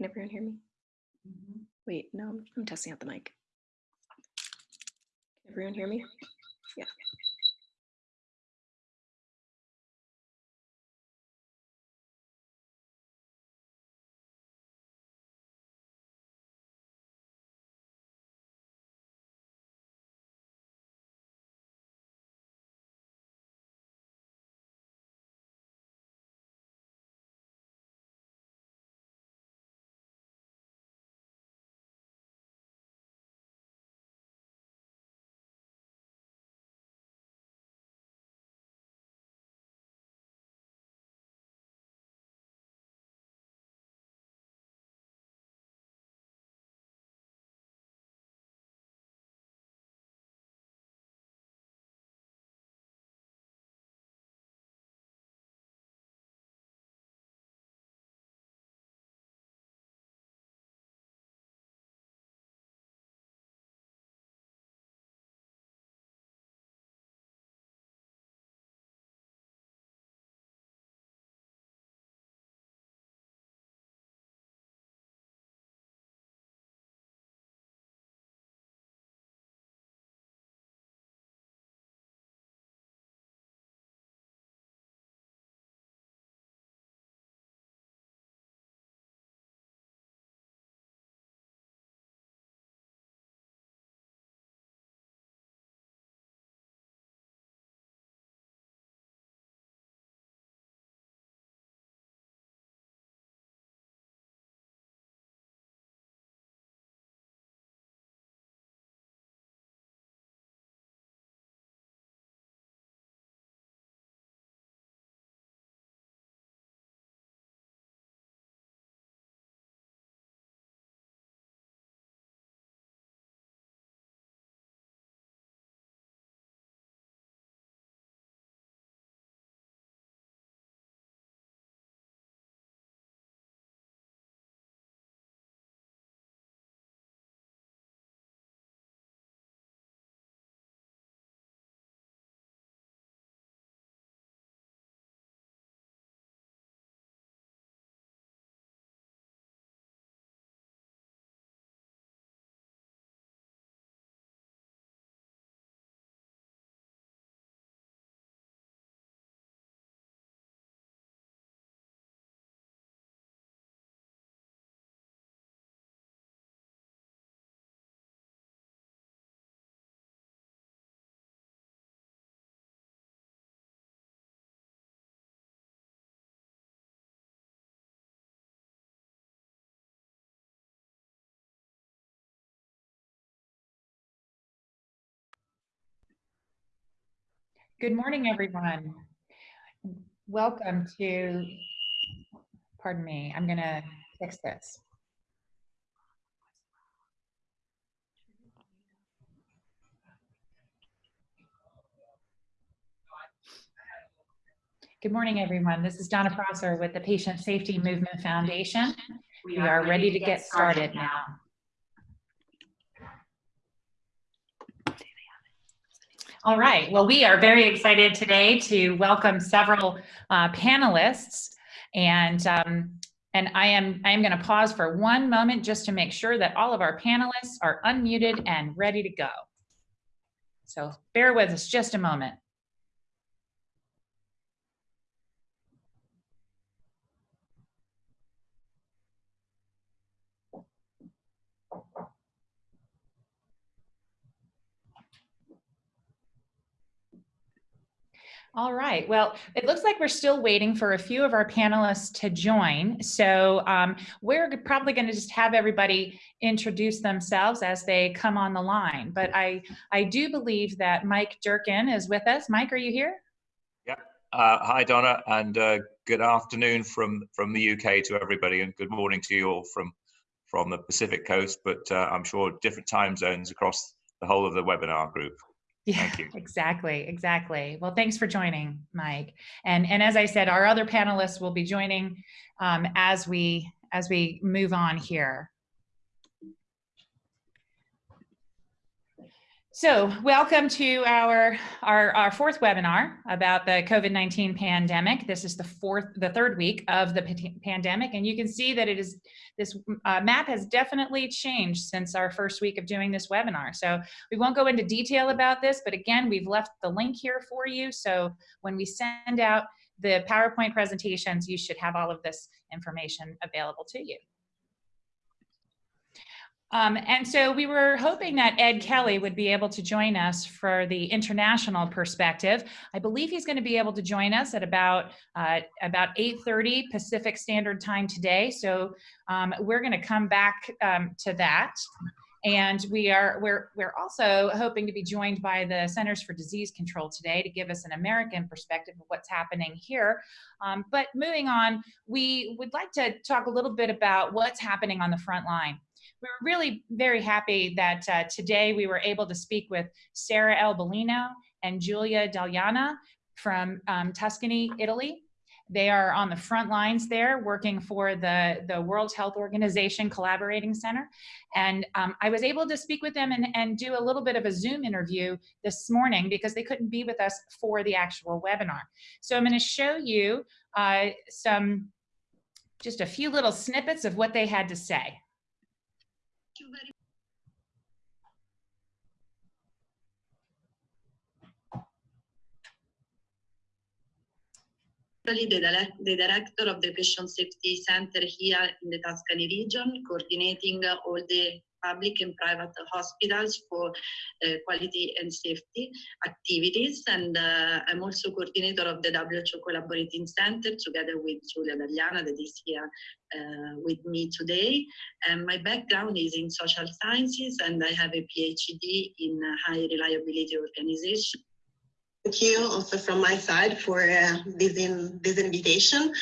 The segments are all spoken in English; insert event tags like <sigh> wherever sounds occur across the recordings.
Can everyone hear me? Mm-hmm. Wait, no, I'm, I'm testing out the mic. Can everyone hear me? Yeah. Good morning, everyone. Welcome to, pardon me, I'm gonna fix this. Good morning, everyone. This is Donna Prosser with the Patient Safety Movement Foundation. We are ready to get started now. All right. Well, we are very excited today to welcome several uh, panelists, and um, and I am I am going to pause for one moment just to make sure that all of our panelists are unmuted and ready to go. So bear with us just a moment. All right. Well, it looks like we're still waiting for a few of our panelists to join. So um, we're probably going to just have everybody introduce themselves as they come on the line. But I, I do believe that Mike Durkin is with us. Mike, are you here? Yeah. Uh, hi, Donna, and uh, good afternoon from from the UK to everybody, and good morning to you all from from the Pacific Coast. But uh, I'm sure different time zones across the whole of the webinar group. Yeah, <laughs> exactly, exactly. Well, thanks for joining, Mike. And and as I said, our other panelists will be joining um, as we as we move on here. So welcome to our, our, our fourth webinar about the COVID-19 pandemic. This is the fourth, the third week of the pandemic. And you can see that it is, this uh, map has definitely changed since our first week of doing this webinar. So we won't go into detail about this, but again, we've left the link here for you. So when we send out the PowerPoint presentations, you should have all of this information available to you. Um, and so we were hoping that Ed Kelly would be able to join us for the international perspective. I believe he's going to be able to join us at about uh, about 8:30 Pacific Standard Time today. So um, we're going to come back um, to that. And we are we're we're also hoping to be joined by the Centers for Disease Control today to give us an American perspective of what's happening here. Um, but moving on, we would like to talk a little bit about what's happening on the front line we were really very happy that uh, today we were able to speak with Sarah Albolino and Giulia Dagliana from um, Tuscany, Italy. They are on the front lines there working for the, the World Health Organization Collaborating Center. And um, I was able to speak with them and, and do a little bit of a Zoom interview this morning because they couldn't be with us for the actual webinar. So I'm gonna show you uh, some, just a few little snippets of what they had to say. you very the, the director of the Patient Safety Center here in the Tuscany region, coordinating all the public and private hospitals for uh, quality and safety activities. And uh, I'm also coordinator of the WHO Collaborating Center together with Giulia Dagliana that is here uh, with me today. And my background is in social sciences and I have a PhD in high reliability organization Thank you also from my side for uh, this, in, this invitation.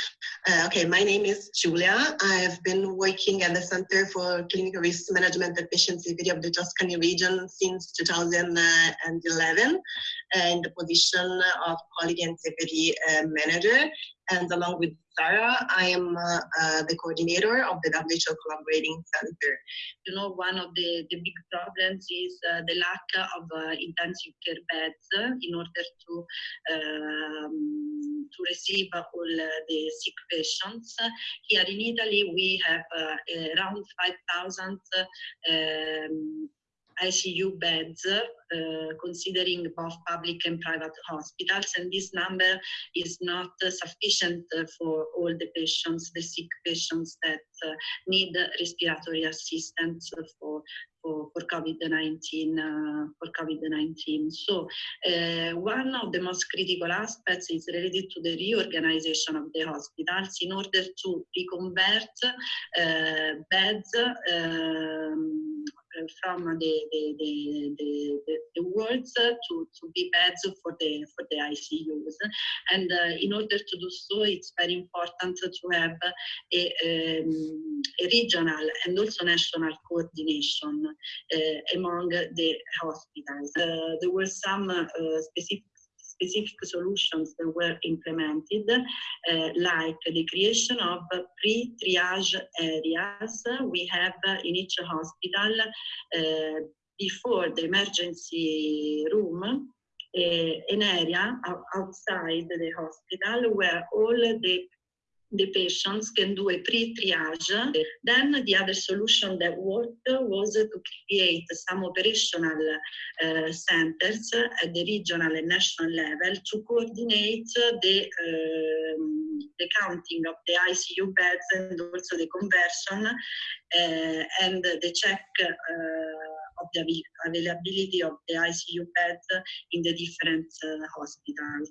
Uh, okay, my name is Giulia. I've been working at the Center for Clinical Risk Management and Patient of the Tuscany region since 2011 uh, in the position of Quality and Safety uh, Manager and along with Sarah, I am uh, uh, the coordinator of the WHO Collaborating Center. You know, one of the, the big problems is the lack of intensive care beds in order to um, to receive all the sick patients. Here in Italy, we have around 5,000 um, ICU beds, uh, considering both public and private hospitals, and this number is not sufficient for all the patients, the sick patients that uh, need respiratory assistance for for, for COVID-19 uh, for COVID-19. So uh, one of the most critical aspects is related to the reorganization of the hospitals in order to reconvert uh, beds um, from the the, the, the, the wards to, to be beds for the for the ICUs. And uh, in order to do so, it's very important to have a, um, a regional and also national coordination uh, among the hospitals. Uh, there were some uh, specific specific solutions that were implemented, uh, like the creation of pre-triage areas. We have in each hospital, uh, before the emergency room, uh, an area outside the hospital where all the the patients can do a pre-triage. Then the other solution that worked was to create some operational uh, centers at the regional and national level to coordinate the, um, the counting of the ICU beds and also the conversion uh, and the check uh, of the availability of the ICU beds in the different uh, hospitals.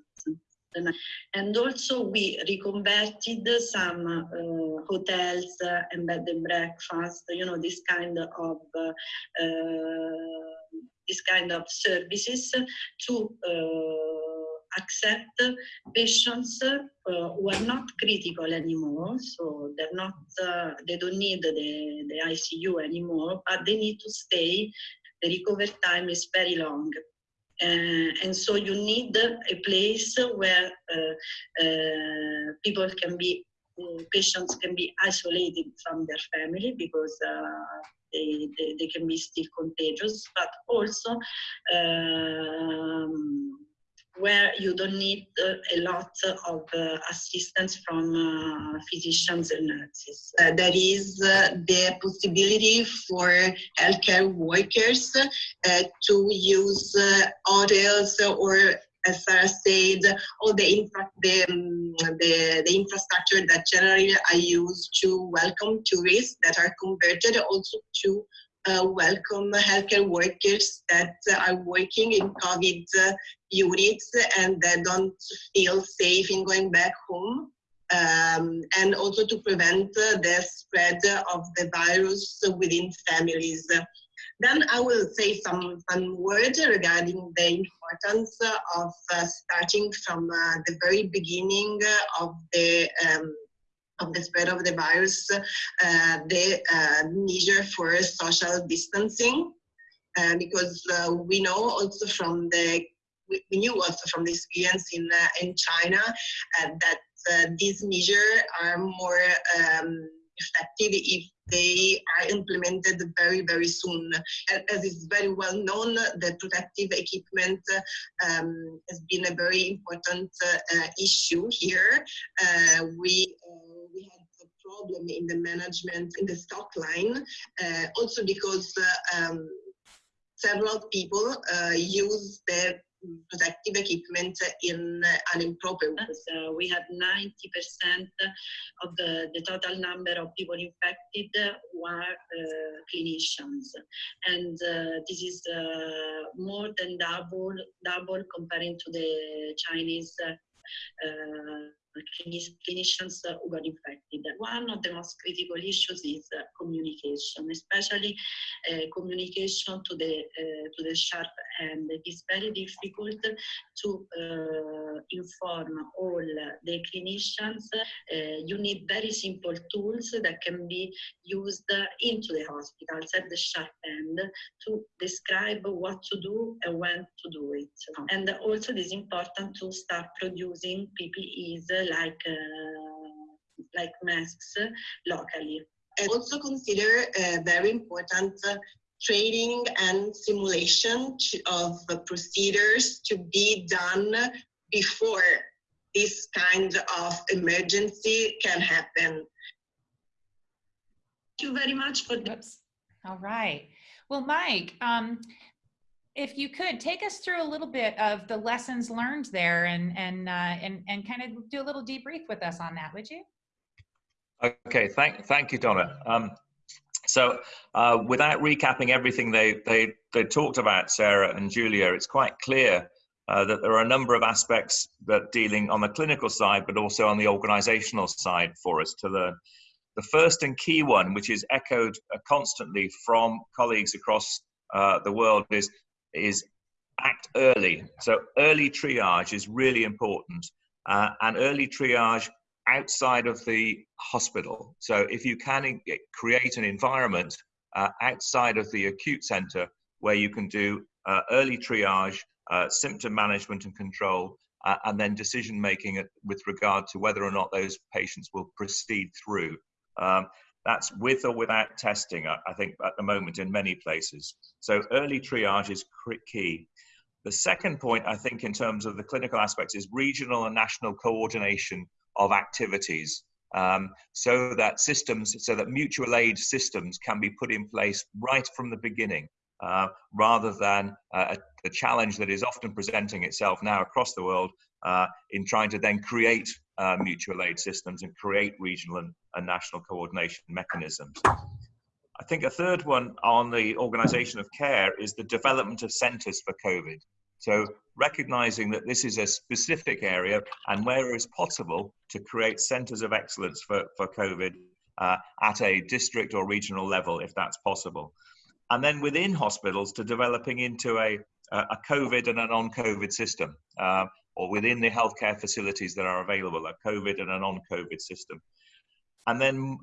And also we reconverted some uh, hotels uh, and bed and breakfast, you know, this kind of uh, this kind of services to uh, accept patients who are not critical anymore. So they're not, uh, they don't need the, the ICU anymore, but they need to stay. The recovery time is very long. Uh, and so you need a place where uh, uh, people can be the patients can be isolated from their family because uh, they, they, they can be still contagious, but also um, where you don't need uh, a lot of uh, assistance from uh, physicians and nurses. There is the possibility for healthcare workers to use hotels or as Sarah said, all the, infra the, um, the, the infrastructure that generally are used to welcome tourists that are converted also to uh, welcome healthcare workers that are working in COVID uh, units and that don't feel safe in going back home. Um, and also to prevent uh, the spread of the virus within families. Then I will say some, some words regarding the importance of uh, starting from the very beginning of the um, of the spread of the virus, uh, the uh, measure for social distancing, uh, because we know also from the we we knew also from the experience in in China that these measures are more um, effective if they are implemented very, very soon. As is very well known, the protective equipment um, has been a very important uh, issue here. Uh, we, uh, we had a problem in the management, in the stock line, uh, also because uh, um, several people uh, use their protective equipment in an improper way. So we had 90% of the, the total number of people infected were uh, clinicians. And uh, this is uh, more than double, double comparing to the Chinese clinicians who got infected. One of the most critical issues is communication, especially uh, communication to the uh, to the sharp end. It is very difficult to uh, inform all the clinicians. You need very simple tools that can be used into the hospitals at the sharp end to describe what to do and when to do it. And also it is important to start producing PPEs like uh, like masks locally. And also consider very important training and simulation to, of procedures to be done before this kind of emergency can happen. Thank you very much for the Whoops. All right. Well, Mike, um, if you could take us through a little bit of the lessons learned there and and uh, and and kind of do a little debrief with us on that, would you? Okay, thank thank you, Donna. Um, so, uh, without recapping everything they they they talked about, Sarah and Giulia, it's quite clear uh, that there are a number of aspects that dealing on the clinical side, but also on the organisational side for us to learn. The first and key one, which is echoed constantly from colleagues across uh, the world, is is act early. So early triage is really important, uh, and early triage outside of the hospital. So if you can create an environment uh, outside of the acute center where you can do uh, early triage, uh, symptom management and control, uh, and then decision making with regard to whether or not those patients will proceed through. Um, that's with or without testing, I think, at the moment in many places. So early triage is key. The second point, I think, in terms of the clinical aspects, is regional and national coordination of activities. Um, so that systems, so that mutual aid systems can be put in place right from the beginning, uh, rather than uh, the challenge that is often presenting itself now across the world uh, in trying to then create uh, mutual aid systems and create regional and, and national coordination mechanisms. I think a third one on the organisation of care is the development of centres for COVID. So recognizing that this is a specific area and where it's possible to create centres of excellence for, for COVID uh, at a district or regional level, if that's possible. And then within hospitals to developing into a, a COVID and a non-COVID system, uh, or within the healthcare facilities that are available, a COVID and a non-COVID system. And then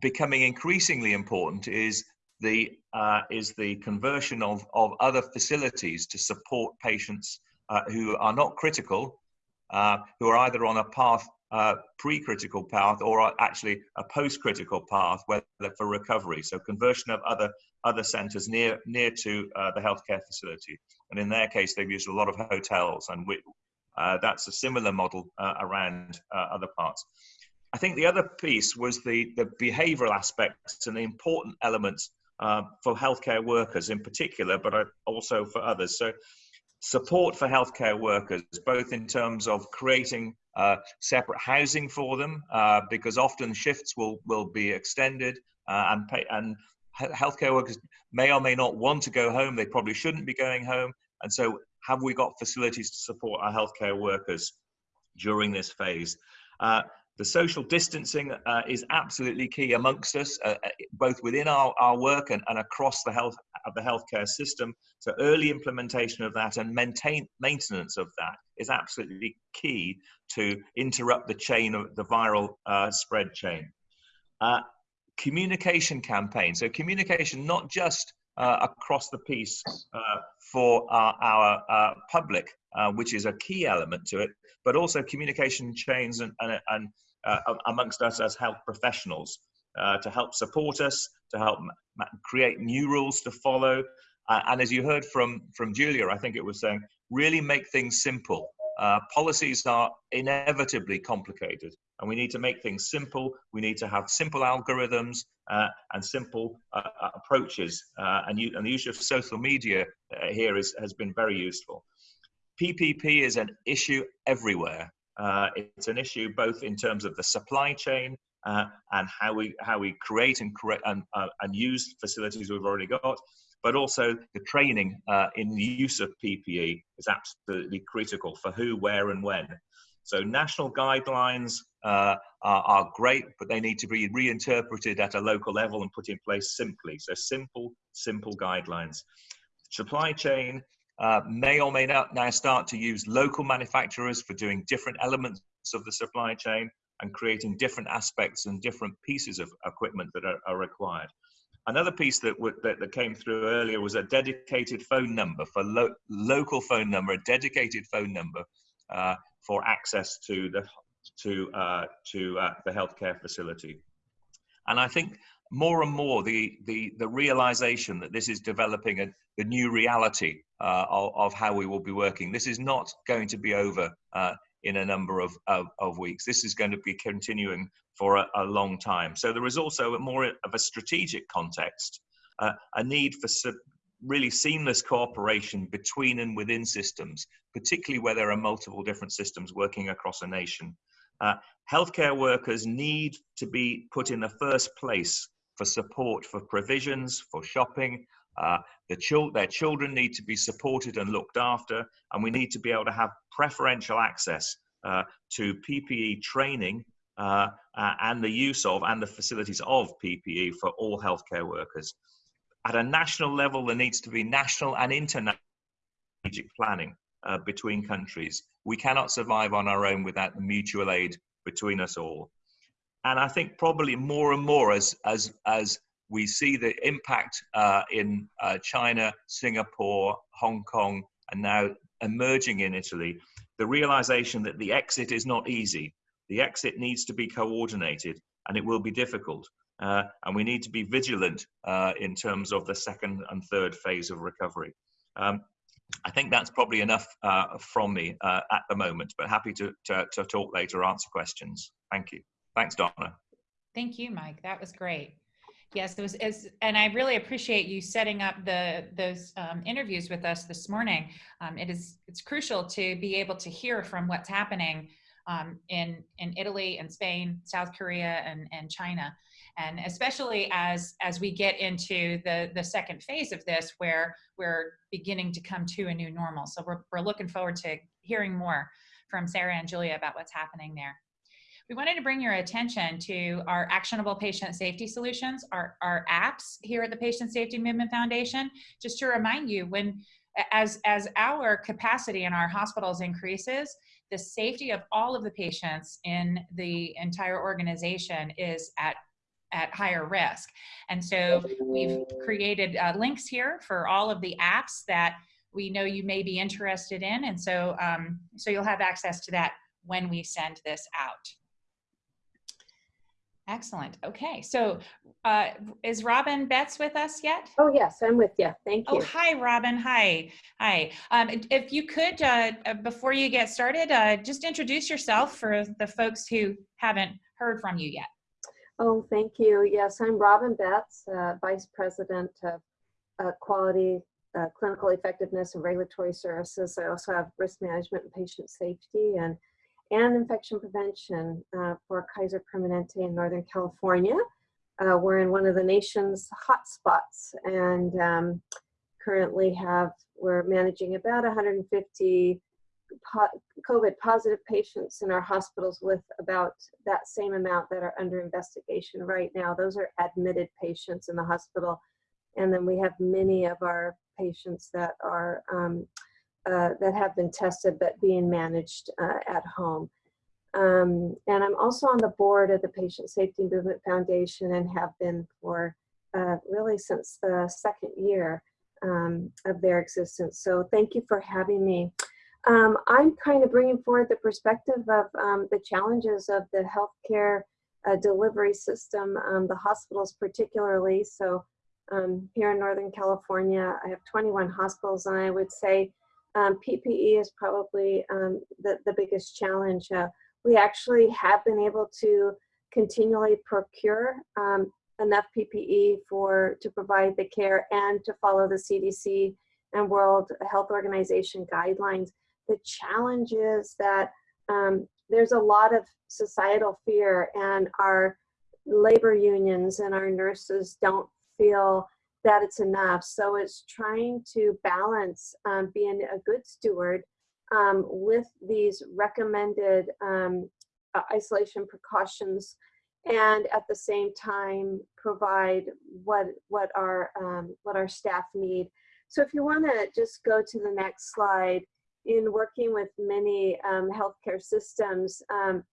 becoming increasingly important is the uh, is the conversion of, of other facilities to support patients uh, who are not critical, uh, who are either on a path uh, pre-critical path or actually a post-critical path whether for recovery. So conversion of other other centres near near to uh, the healthcare facility. And in their case, they've used a lot of hotels, and we, uh, that's a similar model uh, around uh, other parts. I think the other piece was the the behavioural aspects and the important elements uh, for healthcare workers in particular, but also for others. So support for healthcare workers, both in terms of creating uh, separate housing for them, uh, because often shifts will, will be extended uh, and, pay, and healthcare workers may or may not want to go home. They probably shouldn't be going home. And so have we got facilities to support our healthcare workers during this phase? Uh, the social distancing uh, is absolutely key amongst us, uh, uh, both within our, our work and, and across the health of the healthcare system. So early implementation of that and maintain maintenance of that is absolutely key to interrupt the chain of the viral uh, spread chain. Uh, communication campaign. So communication not just uh, across the piece for our, our public, which is a key element to it, but also communication chains and, and, and uh, amongst us as health professionals uh, to help support us, to help create new rules to follow. Uh, and as you heard from, from Giulia, I think it was saying, really make things simple. Uh, policies are inevitably complicated and we need to make things simple. We need to have simple algorithms uh, and simple uh, approaches. and, you, and, the use of social media here is, has been very useful. PPE is an issue everywhere. Uh, it's an issue both in terms of the supply chain uh, and how we how we create and create and, uh, and use facilities we've already got, but also the training uh, in the use of PPE is absolutely critical for who, where, and when. So national guidelines uh, are, are, great, but they need to be reinterpreted at a local level and put in place simply. So simple, simple guidelines. Supply chain uh, may or may not now start to use local manufacturers for doing different elements of the supply chain and creating different aspects and different pieces of equipment that are, are required. Another piece that, that, that, came through earlier was a dedicated phone number for lo local phone number, a dedicated phone number uh, for access to the to uh, to uh, the healthcare facility. And I think more and more the the the realization that this is developing a the new reality uh, of, of, how we will be working. This is not going to be over uh, in a number of, of, of, weeks. This is going to be continuing for a, a, long time. So there is also a more of a strategic context, uh, a need for really seamless cooperation between and within systems, particularly where there are multiple different systems working across a nation. Uh, healthcare workers need to be put in the first place for support for provisions, for shopping, uh, the their children need to be supported and looked after, and we need to be able to have preferential access uh, to PPE training uh, and the use of and the facilities of PPE for all healthcare workers. At a national level, there needs to be national and international strategic planning uh, between countries. We cannot survive on our own without mutual aid between us all. And I think probably more and more as, as, as we see the impact uh, in uh, China, Singapore, Hong Kong, and now emerging in Italy, the realization that the exit is not easy. The exit needs to be coordinated and it will be difficult. Uh, and we need to be vigilant uh, in terms of the second and third phase of recovery. Um, I think that's probably enough uh, from me uh, at the moment, but happy to, to, to talk later, answer questions. Thank you. Thanks, Donna. Thank you, Mike. That was great. Yes, it was, as, and I really appreciate you setting up the those um, interviews with us this morning. Um, it is it's crucial to be able to hear from what's happening um, in in Italy and Spain, South Korea, and and China, and especially as as we get into the the second phase of this, where we're beginning to come to a new normal. So we're we're looking forward to hearing more from Sarah and Giulia about what's happening there we wanted to bring your attention to our actionable patient safety solutions, our, our apps here at the Patient Safety Movement Foundation. Just to remind you, when as, as our capacity in our hospitals increases, the safety of all of the patients in the entire organization is at at higher risk. And so we've created uh, links here for all of the apps that we know you may be interested in. And so, um, so you'll have access to that when we send this out. Excellent. Okay, so uh, is Robin Betts with us yet? Oh, yes, I'm with you. Thank you. Oh, hi, Robin. Hi. Hi. Um, if you could, uh, uh, before you get started, uh, just introduce yourself for the folks who haven't heard from you yet. Oh, thank you. Yes, I'm Robin Betts, uh, Vice President of uh, Quality, uh, Clinical Effectiveness and Regulatory Services. I also have Risk Management and Patient Safety and, and Infection Prevention uh, for Kaiser Permanente in Northern California. Uh, we're in one of the nation's hotspots and um, currently have, we're managing about 150 po- COVID positive patients in our hospitals with about that same amount that are under investigation right now. Those are admitted patients in the hospital. And then we have many of our patients that are um, uh, that have been tested but being managed uh, at home. Um, and I'm also on the board of the Patient Safety Movement Foundation and have been for uh, really since the second year um, of their existence. So thank you for having me. Um, I'm kind of bringing forward the perspective of um, the challenges of the healthcare uh, delivery system, um, the hospitals particularly. So um, here in Northern California, I have 21 hospitals, and I would say um, PPE is probably um, the, the biggest challenge. Uh, we actually have been able to continually procure um, enough PPE for to provide the care and to follow the CDC and World Health Organization guidelines the challenge is that um, there's a lot of societal fear and our labor unions and our nurses don't feel that it's enough. So it's trying to balance um, being a good steward um, with these recommended um, uh, isolation precautions and at the same time provide what what our um, what our staff need. So if you want to just go to the next slide, in working with many um, healthcare systems, um,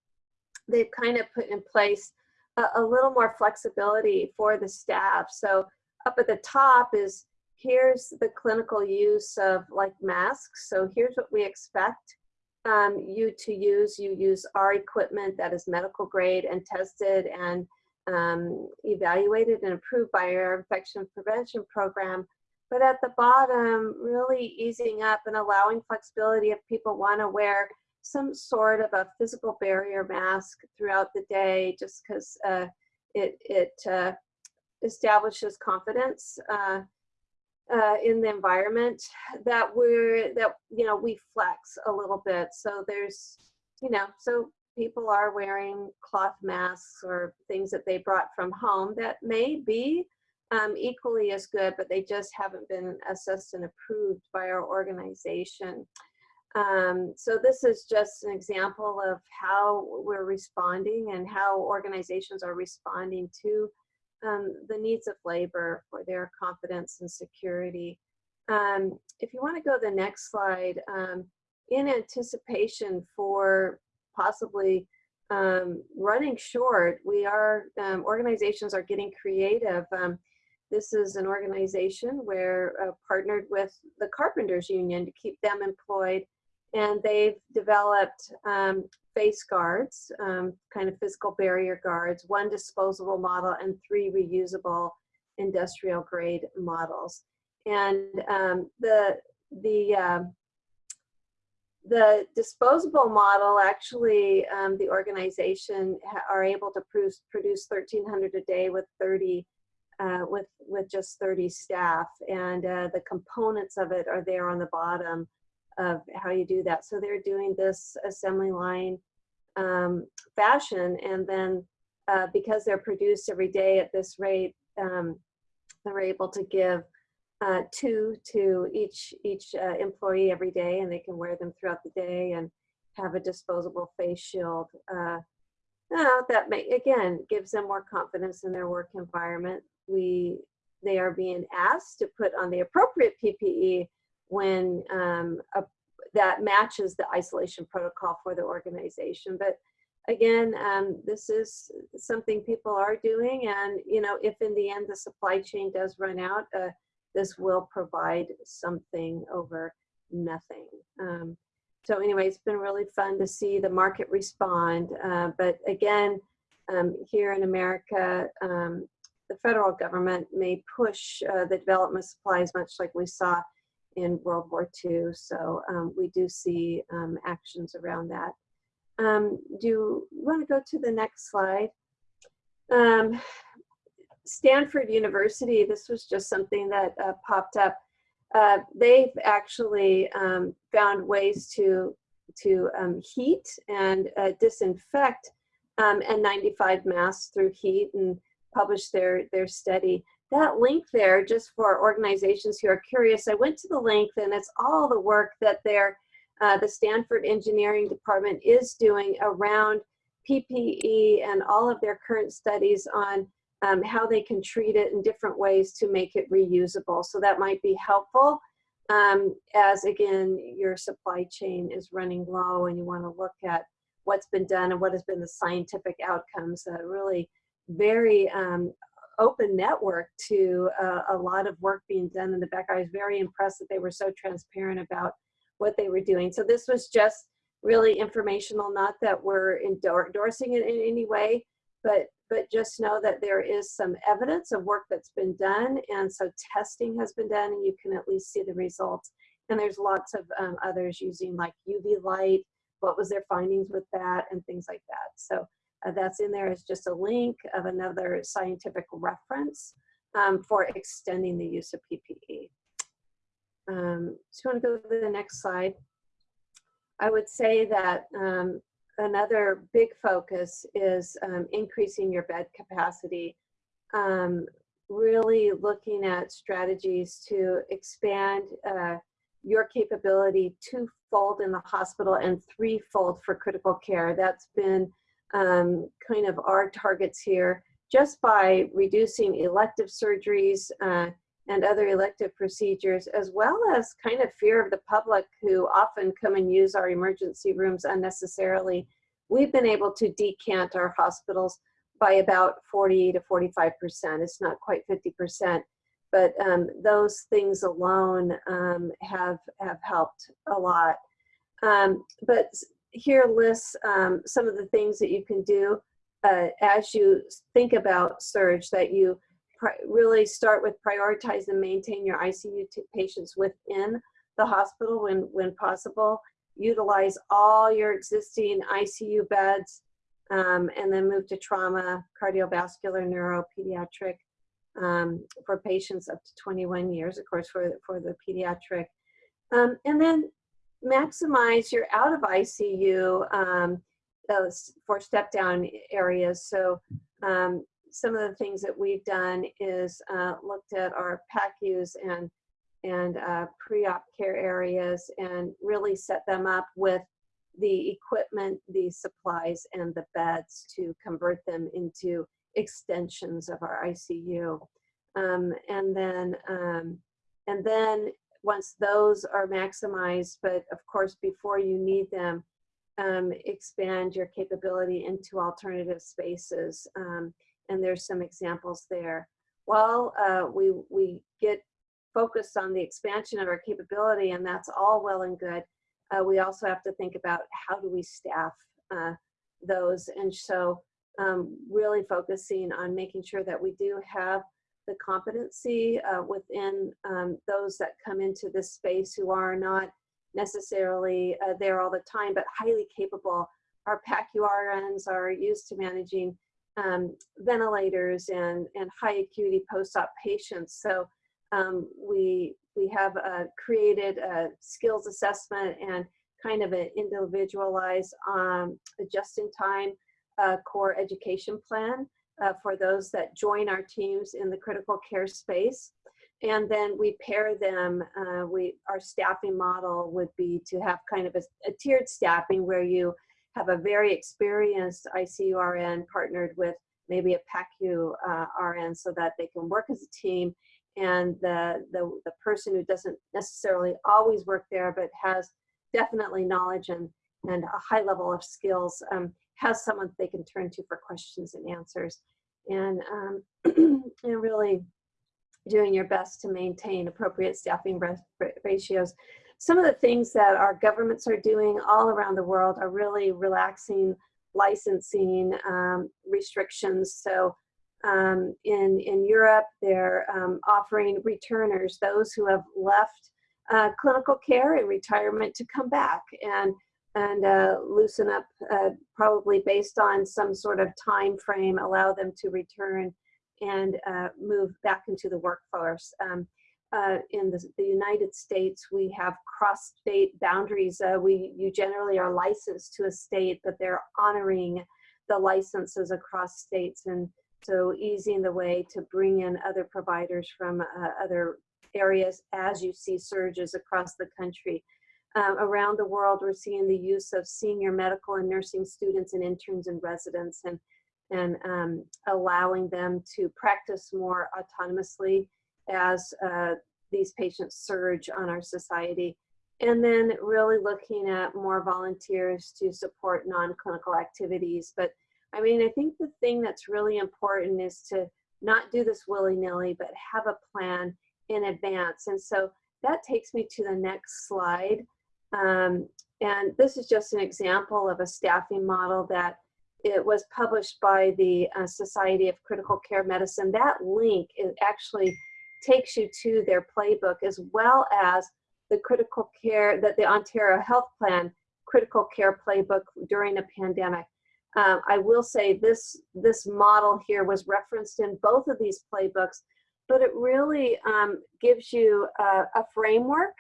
they've kind of put in place a, a, little more flexibility for the staff. So up at the top is here's the clinical use of like masks. So here's what we expect um, you to use. You use our equipment that is medical grade and tested and um, evaluated and approved by our infection prevention program but at the bottom, really easing up and allowing flexibility if people want to wear some sort of a physical barrier mask throughout the day, just because uh, it, it uh, establishes confidence uh, uh, in the environment that we're, that, you know, we flex a little bit. So there's, you know, so people are wearing cloth masks or things that they brought from home that may be um, equally as good, but they just haven't been assessed and approved by our organization. Um, so this is just an example of how we're responding and how organizations are responding to um, the needs of labor for their confidence and security. Um, if you want to go to the next slide, um, in anticipation for possibly um, running short, we are, um, organizations are getting creative. Um, this is an organization where uh, partnered with the Carpenters Union to keep them employed. And they've developed face guards, um, kind of physical barrier guards, one disposable model and three reusable industrial grade models. And um, the, the, uh, the disposable model, actually, um, the organization are able to produce, produce 1,300 a day with 30 uh, with with just 30 staff and uh, the components of it are there on the bottom of how you do that. So they're doing this assembly line um, fashion and then uh, because they're produced every day at this rate um, they're able to give uh, two to each each uh, employee every day and they can wear them throughout the day and have a disposable face shield uh, that may again gives them more confidence in their work environment. We they are being asked to put on the appropriate PPE when um, a, that matches the isolation protocol for the organization. But again, um, this is something people are doing, and you know, if in the end the supply chain does run out, uh, this will provide something over nothing. Um, so anyway, it's been really fun to see the market respond. Uh, but again, um, here in America, um, the federal government may push uh, the development supplies much like we saw in World War II. So um, we do see um, actions around that. Um, do you want to go to the next slide? Um, Stanford University, this was just something that uh, popped up. Uh, they've actually um, found ways to, to um, heat and uh, disinfect um, N95 masks through heat and published their, their study. That link there, just for organizations who are curious, I went to the link and it's all the work that their, uh, the Stanford Engineering Department is doing around PPE and all of their current studies on um, how they can treat it in different ways to make it reusable. So that might be helpful um, as again, your supply chain is running low and you wanna look at what's been done and what has been the scientific outcomes. Uh, really very um, open network to uh, a lot of work being done in the back. I was very impressed that they were so transparent about what they were doing. So this was just really informational, not that we're endorsing it in any way, but but just know that there is some evidence of work that's been done and so testing has been done and you can at least see the results and there's lots of um, others using like UV light what was their findings with that and things like that so uh, that's in there is just a link of another scientific reference um, for extending the use of PPE. Um, so you want to go to the next slide? I would say that um, another big focus is um, increasing your bed capacity. Um, really looking at strategies to expand uh, your capability twofold in the hospital and threefold for critical care. That's been um, kind of our targets here just by reducing elective surgeries uh, and other elective procedures, as well as kind of fear of the public who often come and use our emergency rooms unnecessarily. We've been able to decant our hospitals by about 40 to 45%. It's not quite 50%, but um, those things alone um, have, have helped a lot. Um, but here lists um, some of the things that you can do uh, as you think about surge that you really start with prioritize and maintain your ICU patients within the hospital when, when possible. Utilize all your existing ICU beds um, and then move to trauma, cardiovascular, neuro, pediatric um, for patients up to 21 years, of course, for, for the pediatric. Um, and then maximize your out of ICU um, for step down areas. So um, some of the things that we've done is uh, looked at our PACUs and and uh, pre-op care areas and really set them up with the equipment, the supplies, and the beds to convert them into extensions of our ICU. Um, and then um, and then once those are maximized, but of course, before you need them, um, expand your capability into alternative spaces. Um, and there's some examples there. While uh, we, we get focused on the expansion of our capability, and that's all well and good, uh, we also have to think about how do we staff uh, those. And so um, really focusing on making sure that we do have the competency uh, within um, those that come into this space who are not necessarily uh, there all the time, but highly capable. Our PACU-RNs are used to managing um, ventilators and, and high acuity post-op patients. So um, we, we have uh, created a skills assessment and kind of an individualized um, just-in-time uh, core education plan uh, for those that join our teams in the critical care space. And then we pair them, uh, we, our staffing model would be to have kind of a, a tiered staffing where you have a very experienced ICU RN partnered with maybe a PACU uh, RN so that they can work as a team and the, the, the person who doesn't necessarily always work there but has definitely knowledge and, and a high level of skills um, has someone they can turn to for questions and answers and, um, <clears throat> and really doing your best to maintain appropriate staffing ratios. some of the things that our governments are doing all around the world are really relaxing licensing um, restrictions. So um, in, in Europe, they're um, offering returners, those who have left uh, clinical care and retirement to come back and, and uh, loosen up, uh, probably based on some sort of time frame, allow them to return and uh, move back into the workforce. Um, uh, in the, the, United States, we have cross-state boundaries. Uh, we you generally are licensed to a state, but they're honoring the licenses across states, and so easing the way to bring in other providers from uh, other areas as you see surges across the country. Um, around the world, we're seeing the use of senior medical and nursing students and interns and residents, and and um, allowing them to practice more autonomously as uh, these patients surge on our society. And then really looking at more volunteers to support non-clinical activities. But I mean, I think the thing that's really important is to not do this willy-nilly, but have a plan in advance. And so that takes me to the next slide. Um, and this is just an example of a staffing model that it was published by the uh, Society of Critical Care Medicine. That link is actually takes you to their playbook as well as the critical care that the Ontario Health Plan critical care playbook during a pandemic. Um, I will say this, this model here was referenced in both of these playbooks, but it really um, gives you a, a, framework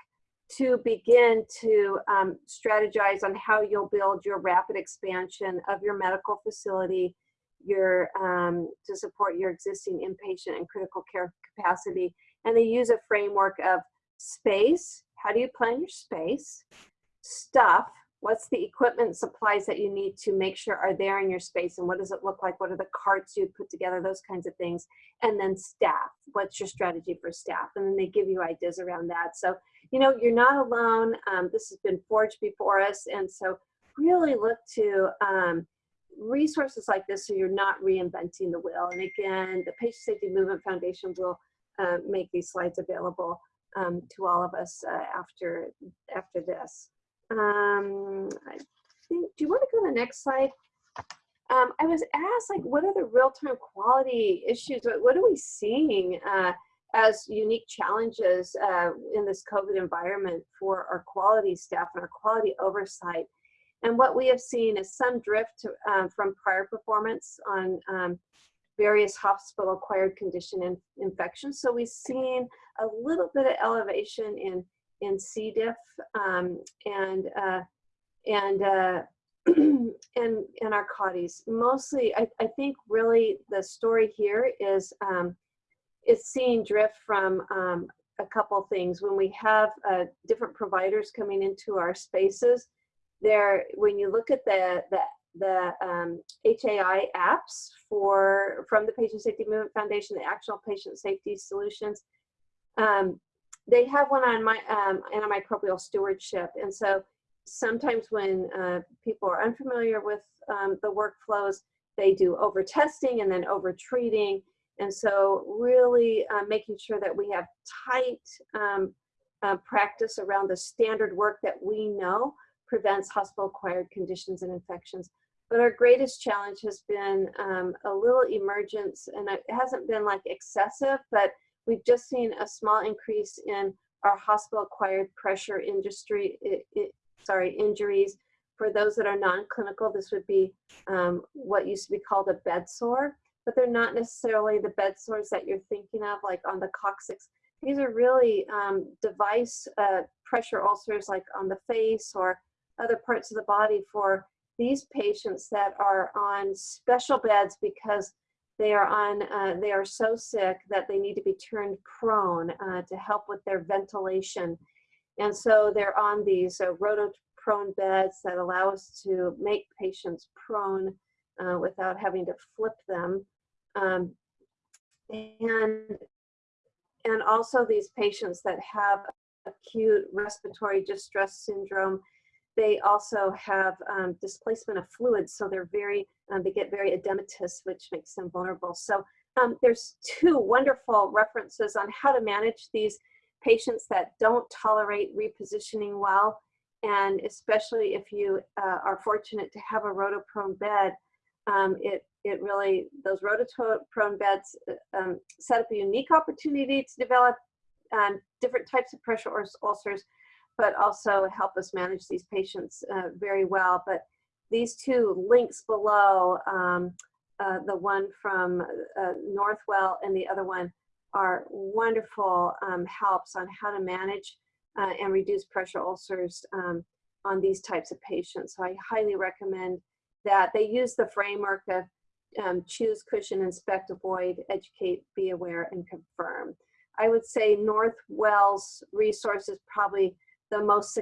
to begin to um, strategize on how you'll build your rapid expansion of your medical facility your um, to support your existing inpatient and critical care capacity. And they use a framework of space. How do you plan your space? Stuff. What's the equipment supplies that you need to make sure are there in your space? And what does it look like? What are the carts you put together? Those kinds of things. And then staff. What's your strategy for staff? And then they give you ideas around that. So, you know, you're not alone. Um, this has been forged before us. And so really look to um, resources like this so you're not reinventing the wheel. And again, the Patient Safety Movement Foundation will uh, make these slides available um, to all of us uh, after, after this. Um, I think, do you want to go to the next slide? Um, I was asked, like, what are the real-time quality issues? What, what are we seeing uh, as unique challenges uh, in this COVID environment for our quality staff and our quality oversight? And what we have seen is some drift to, um, from prior performance on um, various hospital-acquired condition in, infections. So we've seen a little bit of elevation in in C. diff um, and uh, and uh, <clears throat> and and our. Mostly, I, I think really the story here is um, it's seeing drift from um, a couple things. When we have uh, different providers coming into our spaces, there, when you look at the, the, the um, HAI apps for, from the Patient Safety Movement Foundation, the actual patient safety solutions, um, they have one on my um, antimicrobial stewardship. And so sometimes when uh, people are unfamiliar with um, the workflows, they do over testing and then over treating. And so really uh, making sure that we have tight um, uh, practice around the standard work that we know prevents hospital-acquired conditions and infections. But our greatest challenge has been um, a little emergence, and it hasn't been like excessive, but we've just seen a small increase in our hospital-acquired pressure industry, it, it, sorry, injuries. For those that are non-clinical, this would be um, what used to be called a bed sore, but they're not necessarily the bed sores that you're thinking of, like on the coccyx. These are really um, device uh, pressure ulcers, like on the face or other parts of the body for these patients that are on special beds because they are on uh, they are so sick that they need to be turned prone uh, to help with their ventilation. And so they're on these uh, rotoprone beds that allow us to make patients prone uh, without having to flip them. Um, and and also these patients that have acute respiratory distress syndrome they also have um, displacement of fluids, so they're very, um, they get very edematous, which makes them vulnerable. So um, there's two wonderful references on how to manage these patients that don't tolerate repositioning well. And especially if you uh, are fortunate to have a rotoprone bed, um, it, it really, those rotoprone beds uh, um, set up a unique opportunity to develop um, different types of pressure ulcers, but also help us manage these patients uh, very well. But these two links below, um, uh, the one from uh, Northwell and the other one are wonderful um, helps on how to manage uh, and reduce pressure ulcers um, on these types of patients. So I highly recommend that. They use the framework of um, choose, cushion, inspect, avoid, educate, be aware, and confirm. I would say Northwell's resource is probably the most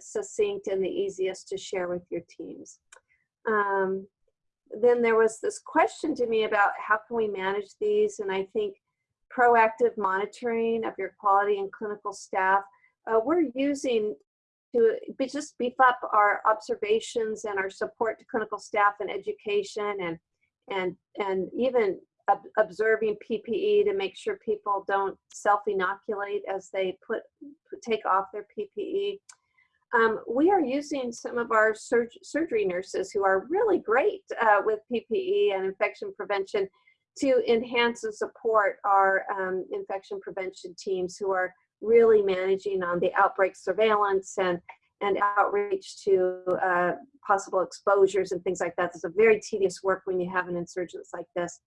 succinct and the easiest to share with your teams. Um, then there was this question to me about how can we manage these, and I think proactive monitoring of your quality and clinical staff. Uh, we're using to just beef up our observations and our support to clinical staff and education and and and even ob observing PPE to make sure people don't self-inoculate as they put take off their PPE. Um, we are using some of our surg surgery nurses who are really great uh, with PPE and infection prevention to enhance and support our um, infection prevention teams who are really managing on the outbreak surveillance and, and outreach to uh, possible exposures and things like that. It's a very tedious work when you have an insurgence like this.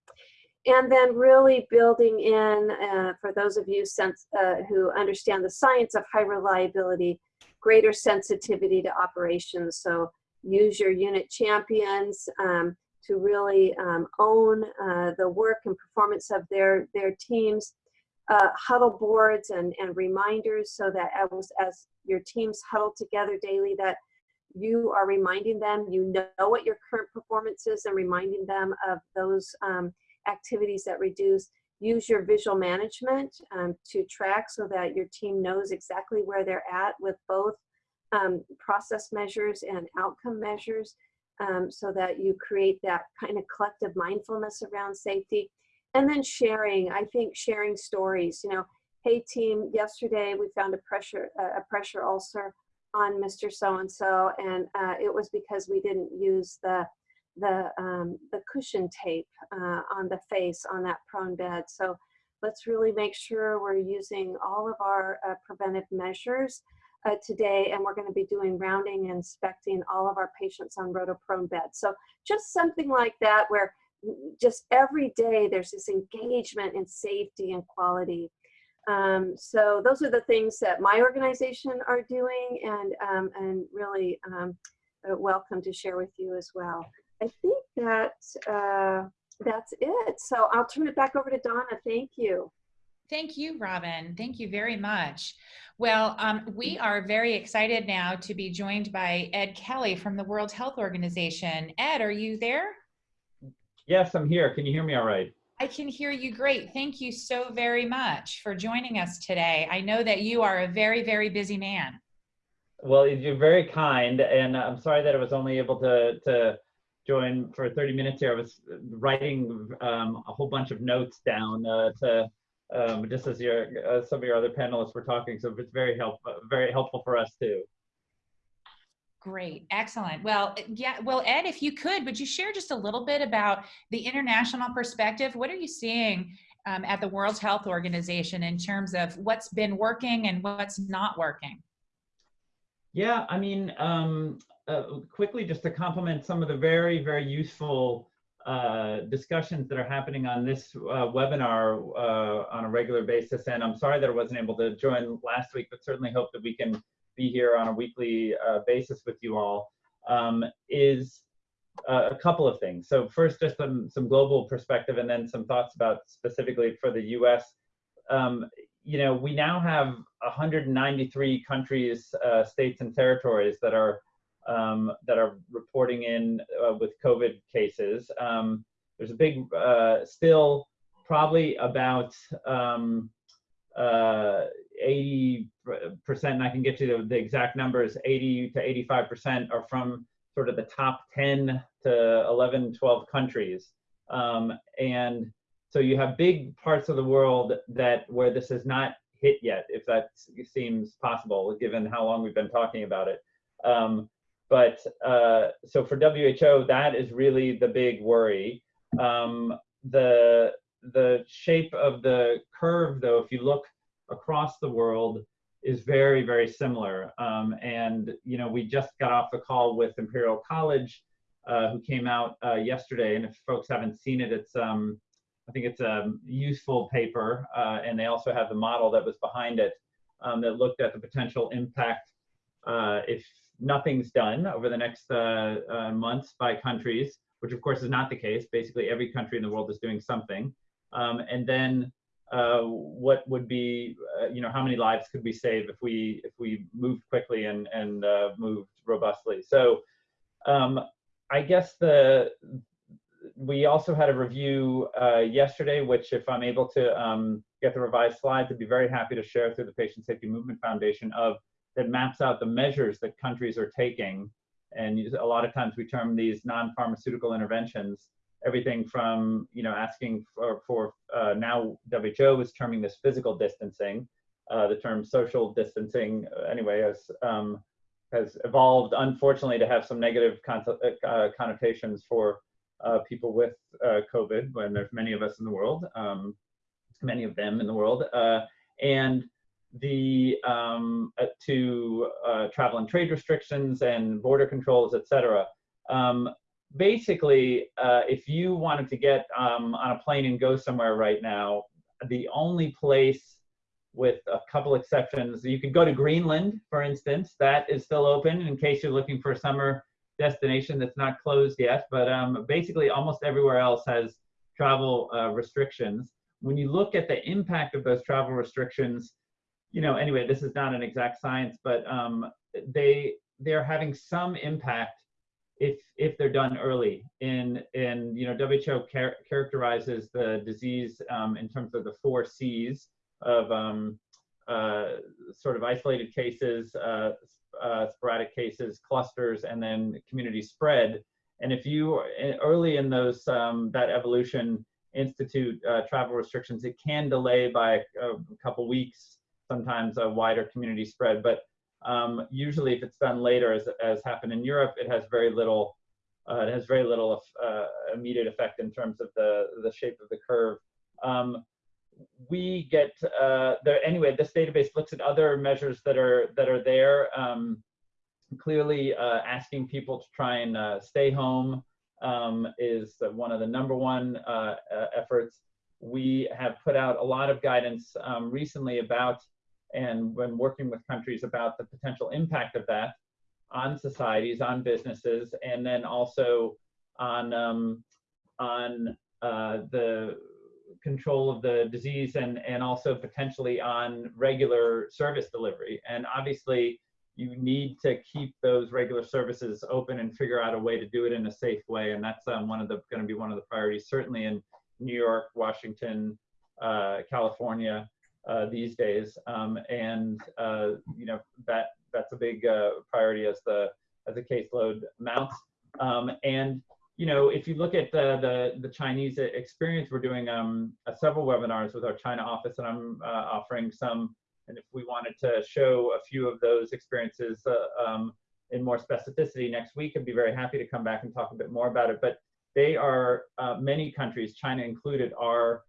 And then really building in, uh, for those of you sense, uh, who understand the science of high reliability, greater sensitivity to operations. So use your unit champions, um, to really um, own uh, the work and performance of their, their teams, uh, huddle boards and, and reminders so that as, as your teams huddle together daily that you are reminding them, you know what your current performance is and reminding them of those um, activities that reduce. Use your visual management um, to track so that your team knows exactly where they're at with both um, process measures and outcome measures um, so that you create that kind of collective mindfulness around safety. And then sharing, I think sharing stories, you know, hey team, yesterday we found a pressure, a pressure ulcer on Mr. So-and-so and uh, it was because we didn't use the the um, the cushion tape uh, on the face on that prone bed. So let's really make sure we're using all of our uh, preventive measures uh, today, and we're going to be doing rounding and inspecting all of our patients on rotoprone beds. So just something like that where just every day there's this engagement in safety and quality. Um, so those are the things that my organization are doing and, um, and really um, uh, welcome to share with you as well. I think that uh, that's it. So I'll turn it back over to Donna. Thank you. Thank you, Robin. Thank you very much. Well, um, we are very excited now to be joined by Ed Kelly from the World Health Organization. Ed, are you there? Yes, I'm here. Can you hear me all right? I can hear you great. Thank you so very much for joining us today. I know that you are a very, very busy man. Well, you're very kind, and I'm sorry that I was only able to, to join for 30 minutes here. I was writing um, a whole bunch of notes down uh, to um, just as your uh, some of your other panelists were talking. So it's very helpful, very helpful for us too. Great, excellent. Well, yeah, well, Ed, if you could, would you share just a little bit about the international perspective? What are you seeing um, at the World Health Organization in terms of what's been working and what's not working? Yeah, I mean, um, uh, quickly just to complement some of the very, very useful uh, discussions that are happening on this uh, webinar uh, on a regular basis. And I'm sorry that I wasn't able to join last week, but certainly hope that we can be here on a weekly uh, basis with you all, um, is uh, a couple of things. So first, just some, some global perspective and then some thoughts about specifically for the US. Um, you know, we now have 193 countries, states and territories that are um, that are reporting in uh, with COVID cases. Um, there's a big, uh, still probably about um, uh, 80%, and I can get you the, the, exact numbers, 80 to 85% are from sort of the top 10 to 11, 12 countries. Um, and so you have big parts of the world that where this has not hit yet, if that seems possible, given how long we've been talking about it. Um, but uh, so for WHO, that is really the big worry. Um, the the shape of the curve, though, if you look across the world, is very very similar. Um, and you know, we just got off the call with Imperial College, uh, who came out uh, yesterday. And if folks haven't seen it, it's um, I think it's a useful paper, uh, and they also have the model that was behind it um, that looked at the potential impact uh, if nothing's done over the next uh, uh, months by countries, which of course is not the case. Basically, every country in the world is doing something. Um, and then uh, what would be, uh, you know, how many lives could we save if we if we moved quickly and and uh, moved robustly? So um, I guess the we also had a review uh, yesterday, which if I'm able to um, get the revised slides, I'd be very happy to share through the Patient Safety Movement Foundation of that maps out the measures that countries are taking. And a lot of times we term these non-pharmaceutical interventions, everything from, you know, asking for, for uh, now WHO is terming this physical distancing. Uh, the term social distancing, uh, anyway, has, um, has evolved, unfortunately, to have some negative con uh, connotations for uh, people with uh, COVID, when there's many of us in the world, um, many of them in the world. and the um, uh, to uh, travel and trade restrictions and border controls, etc. Um, basically, uh, if you wanted to get um, on a plane and go somewhere right now, the only place with a couple exceptions, you could go to Greenland, for instance, that is still open in case you're looking for a summer destination that's not closed yet, but um, basically almost everywhere else has travel uh, restrictions. When you look at the impact of those travel restrictions, you know, anyway, this is not an exact science, but um, they they're having some impact if if they're done early. In in you know, WHO char characterizes the disease um, in terms of the four C's of um, uh, sort of isolated cases, uh, uh, sporadic cases, clusters, and then community spread. And if you early in those um, that evolution institute uh, travel restrictions, it can delay by a, a couple weeks sometimes a wider community spread. But um, usually, if it's done later, as, as happened in Europe, it has very little. Uh, it has very little uh, immediate effect in terms of the the shape of the curve. Um, we get uh, there anyway. This database looks at other measures that are that are there. Um, clearly, uh, asking people to try and uh, stay home um, is one of the number one uh, efforts. We have put out a lot of guidance um, recently about and when working with countries about the potential impact of that on societies, on businesses, and then also on um, on uh, the control of the disease and and also potentially on regular service delivery. And obviously, you need to keep those regular services open and figure out a way to do it in a safe way. And that's um, one of the going to be one of the priorities, certainly in New York, Washington, uh, California, uh, these days, um, and uh, you know that that's a big uh, priority as the as the caseload mounts. Um, and you know, if you look at the the, the Chinese experience, we're doing um, several webinars with our China office, and I'm offering some. And if we wanted to show a few of those experiences um, in more specificity next week, I'd be very happy to come back and talk a bit more about it. But they are uh, many countries, China included, are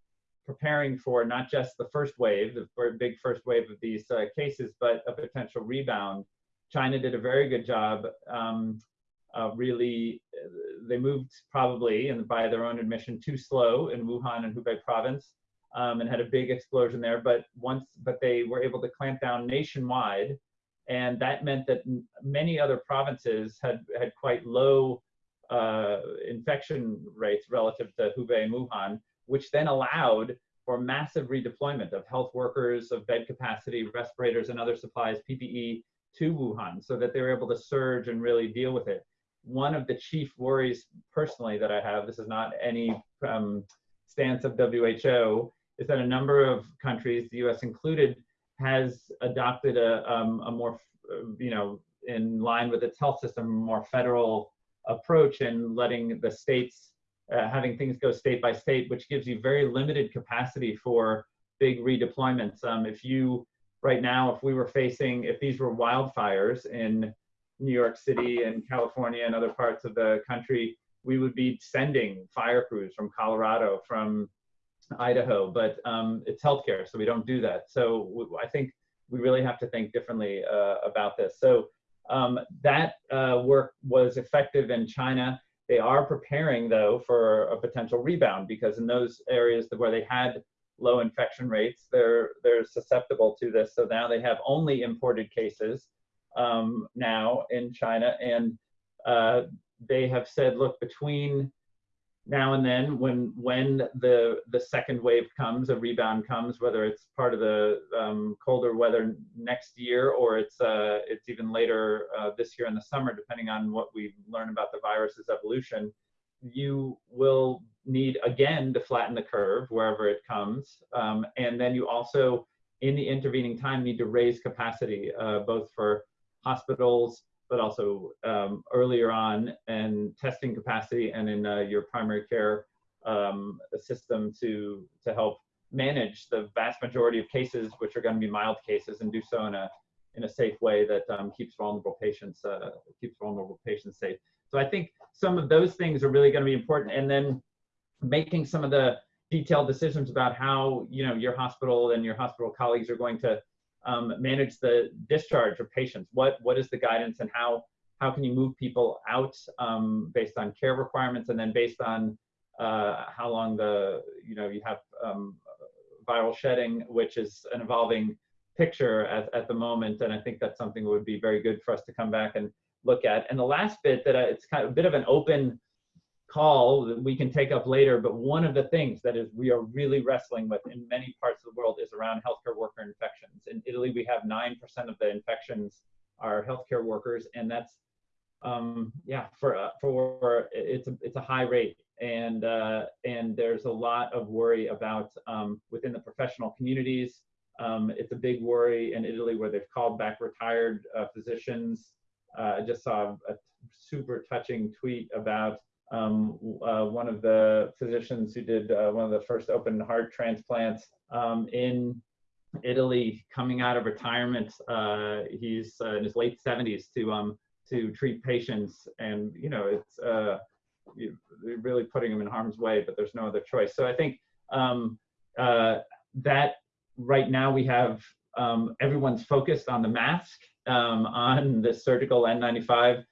preparing for not just the first wave, the big first wave of these uh, cases, but a potential rebound. China did a very good job. Um, uh, really, they moved probably, and by their own admission, too slow in Wuhan and Hubei province, um, and had a big explosion there. But once, but they were able to clamp down nationwide, and that meant that many other provinces had had quite low uh, infection rates relative to Hubei and Wuhan which then allowed for massive redeployment of health workers, of bed capacity, respirators, and other supplies, PPE, to Wuhan so that they were able to surge and really deal with it. One of the chief worries personally that I have, this is not any um, stance of WHO, is that a number of countries, the US included, has adopted a, um, a more, you know, in line with its health system, more federal approach and letting the states uh, having things go state by state, which gives you very limited capacity for big redeployments. Um, if you, right now, if we were facing, if these were wildfires in New York City and California and other parts of the country, we would be sending fire crews from Colorado, from Idaho, but um, it's healthcare, so we don't do that. So I think we really have to think differently uh, about this. So um, that uh, work was effective in China. They are preparing, though, for a potential rebound because in those areas where they had low infection rates, they're they're susceptible to this. So now they have only imported cases um, now in China, and uh, they have said, look, between now and then, when when the the second wave comes, a rebound comes, whether it's part of the um, colder weather next year or it's uh, it's even later uh, this year in the summer, depending on what we learn about the virus's evolution, you will need again to flatten the curve wherever it comes, um, and then you also in the intervening time need to raise capacity uh, both for hospitals but also um, earlier on and testing capacity and in uh, your primary care um, system to to help manage the vast majority of cases, which are going to be mild cases, and do so in a in a safe way that um, keeps vulnerable patients uh, keeps vulnerable patients safe. So I think some of those things are really going to be important, and then making some of the detailed decisions about how you know your hospital and your hospital colleagues are going to um, manage the discharge of patients? What what is the guidance and how how can you move people out um, based on care requirements and then based on uh, how long the you know you have um, viral shedding, which is an evolving picture at, at the moment, and I think that's something that would be very good for us to come back and look at. And the last bit that I, it's kind of a bit of an open call that we can take up later, but one of the things that is we are really wrestling with in many parts of the world is around healthcare worker infections. In Italy, we have 9% of the infections are healthcare workers, and that's um, yeah, for uh, for it's a it's a high rate, and uh, and there's a lot of worry about um, within the professional communities. Um, it's a big worry in Italy where they've called back retired uh, physicians. Uh, I just saw a super touching tweet about um, uh, one of the physicians who did uh, one of the first open heart transplants um, in Italy, coming out of retirement. Uh, he's uh, in his late 70s to um, to treat patients, and you know it's uh, really putting him in harm's way, but there's no other choice. So I think um, uh, that right now we have um, everyone's focused on the mask, um, on the surgical N95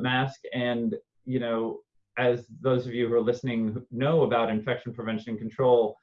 mask, and you know as those of you who are listening know about infection prevention and control,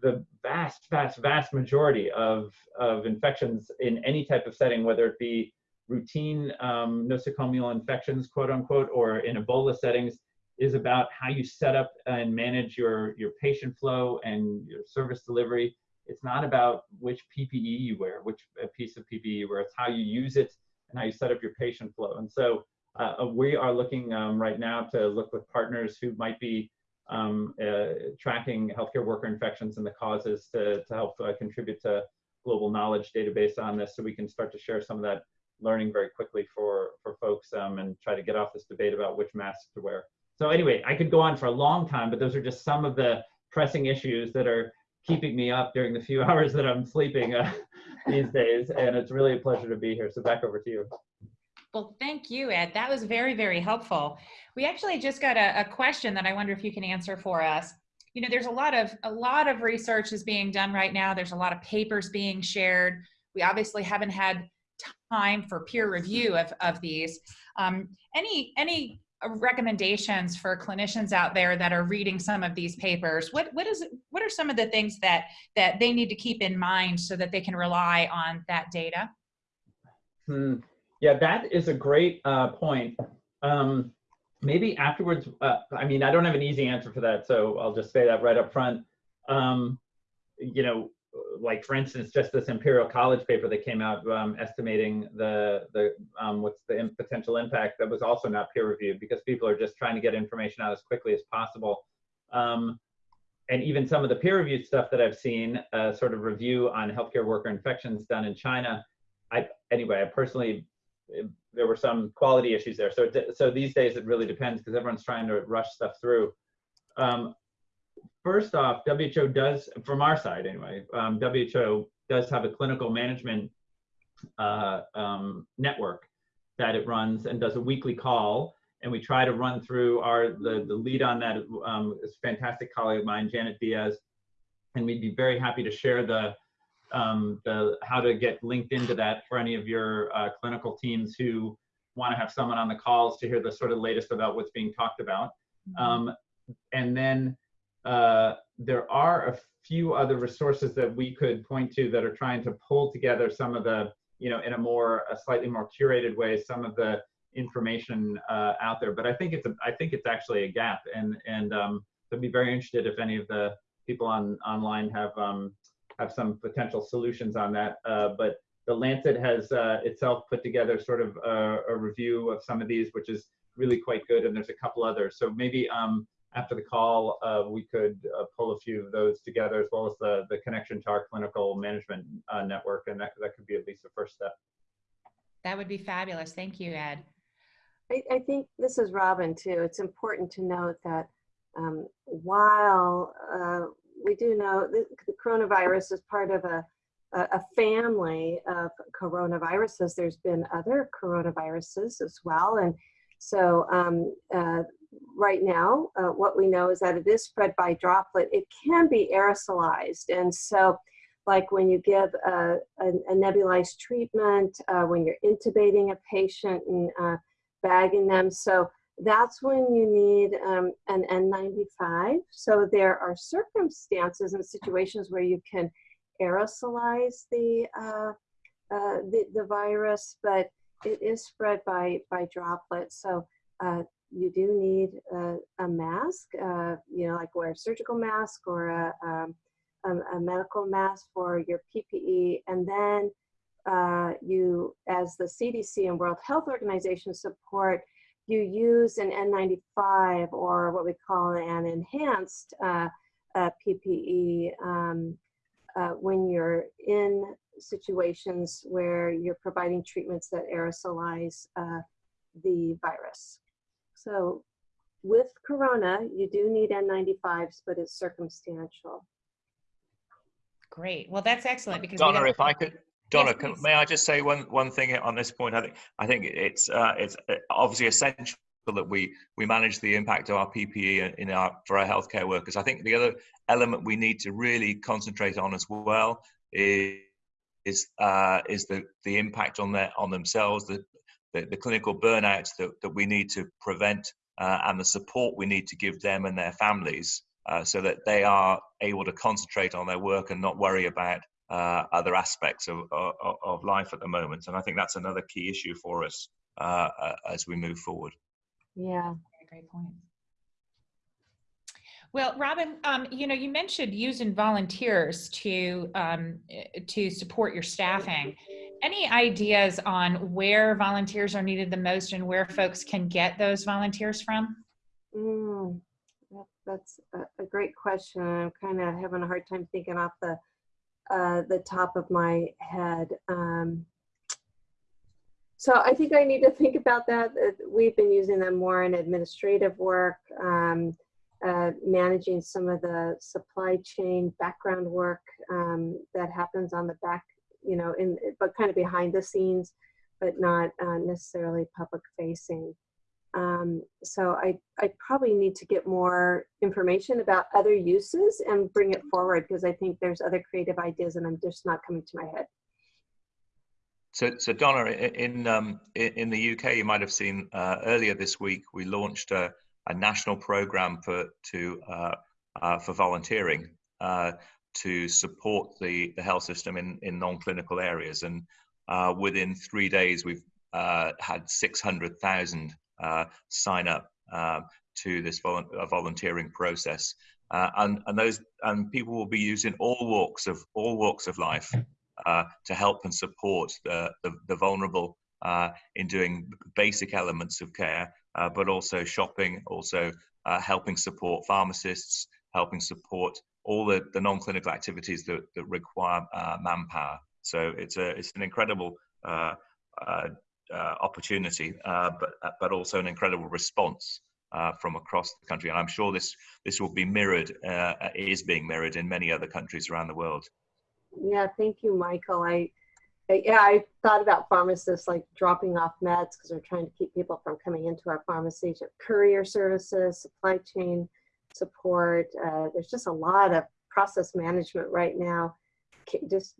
the vast, vast, vast majority of, of infections in any type of setting, whether it be routine um, nosocomial infections, quote unquote, or in Ebola settings, is about how you set up and manage your, your patient flow and your service delivery. It's not about which PPE you wear, which piece of PPE you wear. It's how you use it and how you set up your patient flow. And so uh, uh, we are looking um, right now to look with partners who might be um, uh, tracking healthcare worker infections and the causes to, to help uh, contribute to global knowledge database on this so we can start to share some of that learning very quickly for, for folks um, and try to get off this debate about which masks to wear. So anyway, I could go on for a long time, but those are just some of the pressing issues that are keeping me up during the few <laughs> hours that I'm sleeping uh, these days. And it's really a pleasure to be here. So back over to you. Well, thank you, Ed. That was very, very helpful. We actually just got a, a, question that I wonder if you can answer for us. You know, there's a lot of a lot of research is being done right now. There's a lot of papers being shared. We obviously haven't had time for peer review of, of these. Um, any any recommendations for clinicians out there that are reading some of these papers? What what is what are some of the things that that they need to keep in mind so that they can rely on that data? Hmm. Yeah, that is a great uh, point. Um, maybe afterwards, uh, I mean, I don't have an easy answer for that, so I'll just say that right up front. Um, you know, like for instance, just this Imperial College paper that came out um, estimating the the um, what's the potential impact that was also not peer reviewed because people are just trying to get information out as quickly as possible. Um, and even some of the peer reviewed stuff that I've seen, uh, sort of review on healthcare worker infections done in China. I anyway, I personally there were some quality issues there. So, so these days it really depends because everyone's trying to rush stuff through. Um, first off, WHO does, from our side anyway, um, WHO does have a clinical management uh, um, network that it runs and does a weekly call. And we try to run through our, the, the lead on that um, is fantastic colleague of mine, Janet Diaz. And we'd be very happy to share the, um, the how to get linked into that for any of your uh, clinical teams who want to have someone on the calls to hear the sort of latest about what's being talked about. Um, and then uh, there are a few other resources that we could point to that are trying to pull together some of the, you know, in a more, a slightly more curated way, some of the information uh, out there. But I think it's, a, I think it's actually a gap, and and um, I'd be very interested if any of the people on online have um, have some potential solutions on that. Uh, but the Lancet has uh, itself put together sort of a, a, review of some of these, which is really quite good. And there's a couple others. So maybe um, after the call, uh, we could uh, pull a few of those together, as well as the, the connection to our clinical management uh, network. And that, that could be at least the first step. That would be fabulous. Thank you, Ed. I, I think this is Robin too. It's important to note that um, while uh, we do know the, coronavirus is part of a a family of coronaviruses. There's been other coronaviruses as well. And so um, uh, right now, uh, what we know is that it is spread by droplet. It can be aerosolized. And so like when you give a, a, a nebulized treatment, uh, when you're intubating a patient and uh, bagging them. So that's when you need um, an N95. So there are circumstances and situations where you can aerosolize the, uh, uh, the, the virus, but it is spread by, by droplets. So uh, you do need a, a mask, uh, you know, like wear a surgical mask or a, um, a, a, medical mask for your PPE. And then uh, you, as the CDC and World Health Organization support, you use an N95 or what we call an enhanced uh, PPE um, uh, when you're in situations where you're providing treatments that aerosolize uh, the virus. So with corona, you do need N95s, but it's circumstantial. Great. Well, that's excellent because Donna, if I could, Donna, yes, can, may I just say one one thing on this point? I think I think it's uh, it's uh, obviously essential that we we manage the impact of our PPE in our for our healthcare workers. I think the other element we need to really concentrate on as well is is uh, is the the impact on their on themselves, the the, the clinical burnouts that, that we need to prevent, uh, and the support we need to give them and their families, uh, so that they are able to concentrate on their work and not worry about uh, other aspects of, of, of life at the moment. And I think that's another key issue for us uh, uh, as we move forward. Yeah. Great point. Well, Robin, um, you know, you mentioned using volunteers to um, to support your staffing. Any ideas on where volunteers are needed the most and where folks can get those volunteers from? Mm, that's a, a, great question. I'm kind of having a hard time thinking off the uh, the top of my head. Um, so I think I need to <laughs> think about that. We've been using them more in administrative work, um, uh, managing some of the supply chain background work um, that happens on the back, you know, in but kind of behind the scenes, but not uh, necessarily public facing. Um, so I, I probably need to get more information about other uses and bring it forward because I think there's other creative ideas and I'm just not coming to my head. So, so Donna, in um, in the UK, you might have seen uh, earlier this week we launched a, a national program for to uh, uh, for volunteering uh, to support the the health system in in non-clinical areas, and uh, within three days we've uh, had six hundred thousand sign up to this vol volunteering process, and and those and people will be using all walks of all walks of life uh, to help and support the, the, the vulnerable uh, in doing basic elements of care, uh, but also shopping, also uh, helping support pharmacists, helping support all the, the non-clinical activities that, that require uh, manpower. So it's a it's an incredible uh, opportunity, but but also an incredible response uh, from across the country. And I'm sure this this will be mirrored, uh, is being mirrored in many other countries around the world. Yeah, thank you, Michael. I, I- yeah, I thought about pharmacists like dropping off meds because we're trying to keep people from coming into our pharmacies, courier services, supply chain support. Uh, there's just a lot of process management right now. Just,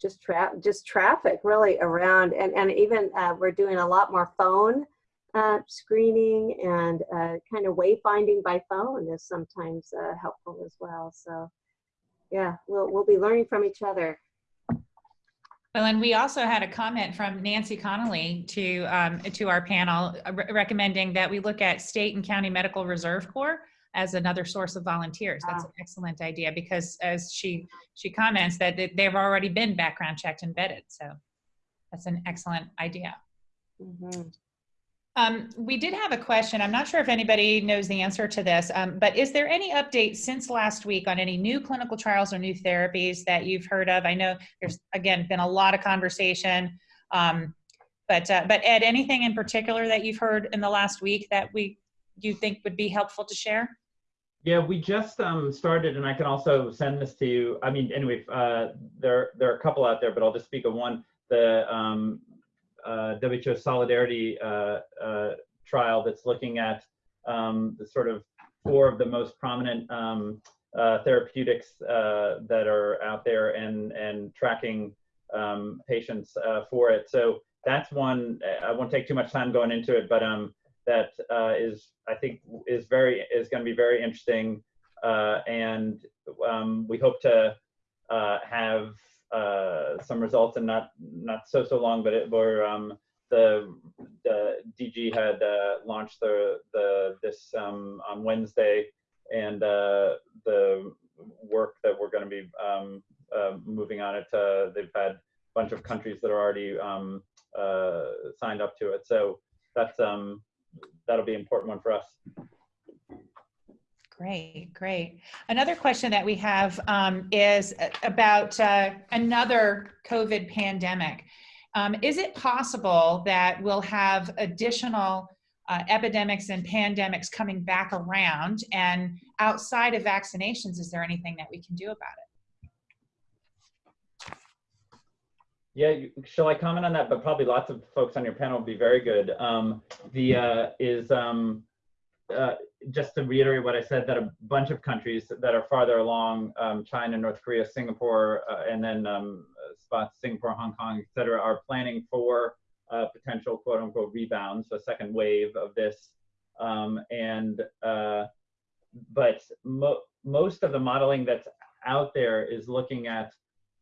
just tra- just traffic really around, and and even uh, we're doing a lot more phone uh, screening and uh, kind of wayfinding by phone is sometimes uh, helpful as well. So yeah, we'll we'll be learning from each other. Well, and we also had a comment from Nancy Connolly to, um, to our panel uh, re- recommending that we look at state and county medical reserve corps as another source of volunteers. That's an excellent idea because as she, she comments that they- they've already been background checked and vetted. So that's an excellent idea. Mhm. Um, we did have a question. I'm not sure if anybody knows the answer to this, um, but is there any update since last week on any new clinical trials or new therapies that you've heard of? I know there's again been a lot of conversation, um, but uh, but Ed, anything in particular that you've heard in the last week that we you think would be helpful to share? Yeah, we just um, started, and I can also send this to you. I mean, anyway, uh, there there are a couple out there, but I'll just speak of one. The um, uh, WHO Solidarity uh, uh, trial that's looking at um, the sort of four of the most prominent um, uh, therapeutics uh, that are out there and and tracking um, patients for it. So that's one. I won't take too much time going into it, but um, that uh, is I think is very is going to be very interesting, uh, and um, we hope to uh, have uh, some results in not not so so long, but it um, the the DG had uh, launched the the this um, on Wednesday, and uh, the work that we're going to be um, moving on it. They've had a bunch of countries that are already um, signed up to it, so that's um, that'll be an important one for us. Great, great. Another question that we have um, is about uh, another COVID pandemic. Um, is it possible that we'll have additional uh, epidemics and pandemics coming back around? And outside of vaccinations, is there anything that we can do about it? Yeah, you- shall I comment on that? But probably lots of folks on your panel would be very good. Um, the uh, is um, uh, just to reiterate what I said that a bunch of countries that are farther along, um, China, North Korea, Singapore, uh, and then um, spots Singapore, Hong Kong, et cetera, are planning for potential quote unquote rebound, so a second wave of this. Um, and uh, but mo- most of the modeling that's out there is looking at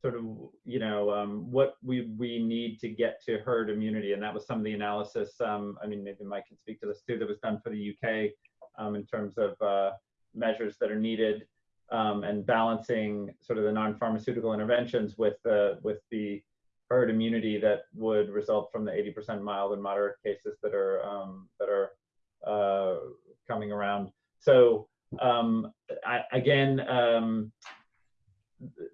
sort of you know um, what we we need to get to herd immunity, and that was some of the analysis. Um, I mean, maybe Mike can speak to this too. That was done for the UK um, in terms of uh, measures that are needed um, and balancing sort of the non-pharmaceutical interventions with the with the herd immunity that would result from the 80% mild and moderate cases that are um, that are uh, coming around. So um, I, again,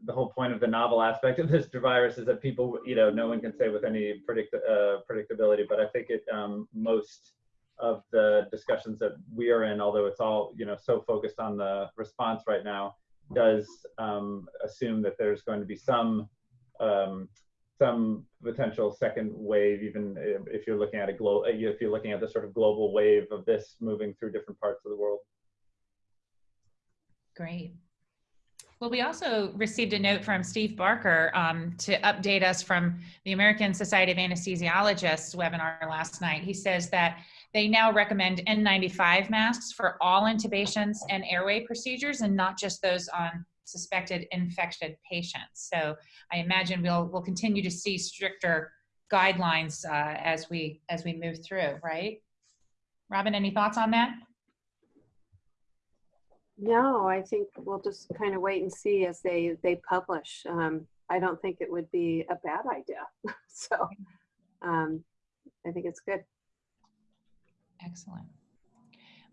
the whole point of the novel aspect of this virus is that people, you know, no one can say with any predict uh, predictability. But I think it um, most of the discussions that we are in, although it's all you know so focused on the response right now, does um, assume that there's going to be some um, some potential second wave, even if you're looking at a global, if you're looking at the sort of global wave of this moving through different parts of the world. Great. Well, we also received a note from Steve Barker um, to update us from the American Society of Anesthesiologists webinar last night. He says that they now recommend N95 masks for all intubations and airway procedures and not just those on suspected infected patients. So I imagine we'll we'll continue to see stricter guidelines uh, as we as we move through, right? Robin, any thoughts on that? No, I think we'll just kind of wait and see as they they publish. Um, I don't think it would be a bad idea. <laughs> so um, I think it's good. Excellent.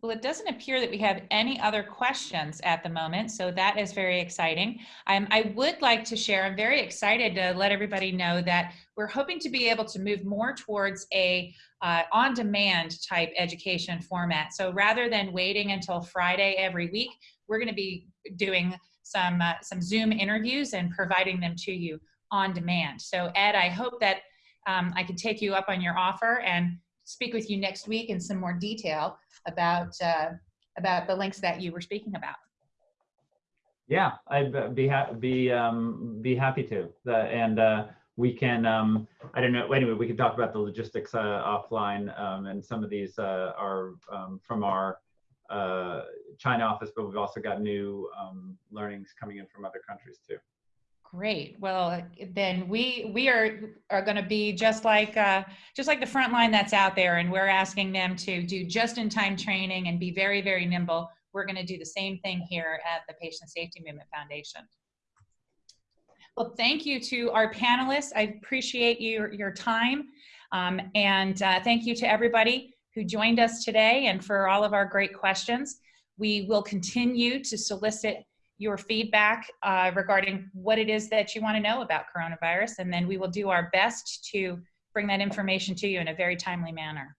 Well, it doesn't appear that we have any other questions at the moment, so that is very exciting. Um, I would like to share, I'm very excited to let everybody know that we're hoping to be able to move more towards a uh, on-demand type education format. So rather than waiting until Friday every week, we're going to be doing some uh, some Zoom interviews and providing them to you on demand. So Ed, I hope that um, I can take you up on your offer and speak with you next week in some more detail about uh, about the links that you were speaking about. Yeah, I'd be ha- be um, be happy to. The, and uh, we can um, I don't know. Anyway, we can talk about the logistics uh, offline. Um, and some of these uh, are um, from our uh, China office, but we've also got new um, learnings coming in from other countries too. Great. Well, then we we are are going to be just like uh, just like the front line that's out there, and we're asking them to do just-in-time training and be very very nimble. We're going to do the same thing here at the Patient Safety Movement Foundation. Well, thank you to our panelists. I appreciate your your time, um, and uh, thank you to everybody who joined us today and for all of our great questions. We will continue to solicit your feedback uh, regarding what it is that you want to know about coronavirus, and then we will do our best to bring that information to you in a very timely manner.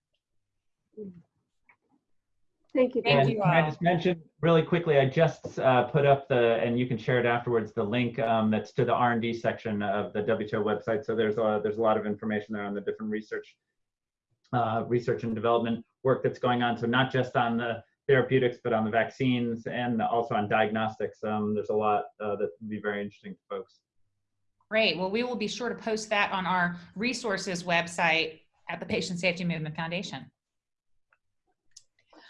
Thank you. Thank And Jen. you can I just mention really quickly, I just uh, put up the, and you can share it afterwards, the link um, that's to the R&D section of the WTO website. So there's a, there's a lot of information there on the different research, uh, research and development work that's going on. So not just on the therapeutics, but on the vaccines and also on diagnostics. Um, there's a lot uh, that would be very interesting to folks. Great. Well, we will be sure to post that on our resources website at the Patient Safety Movement Foundation.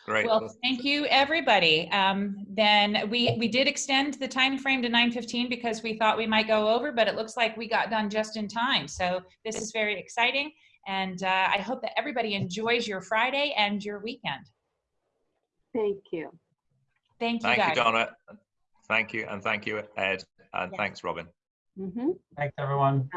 Great. Well, thank you, everybody. Um, then we we did extend the time frame to 9:15 because we thought we might go over, but it looks like we got done just in time. So this is very exciting, and uh, I hope that everybody enjoys your Friday and your weekend. Thank you. Thank you, Thank guys. you, Donna. Thank you, and thank you, Ed, and Yes. thanks, Robin. Mhm. Thanks, everyone.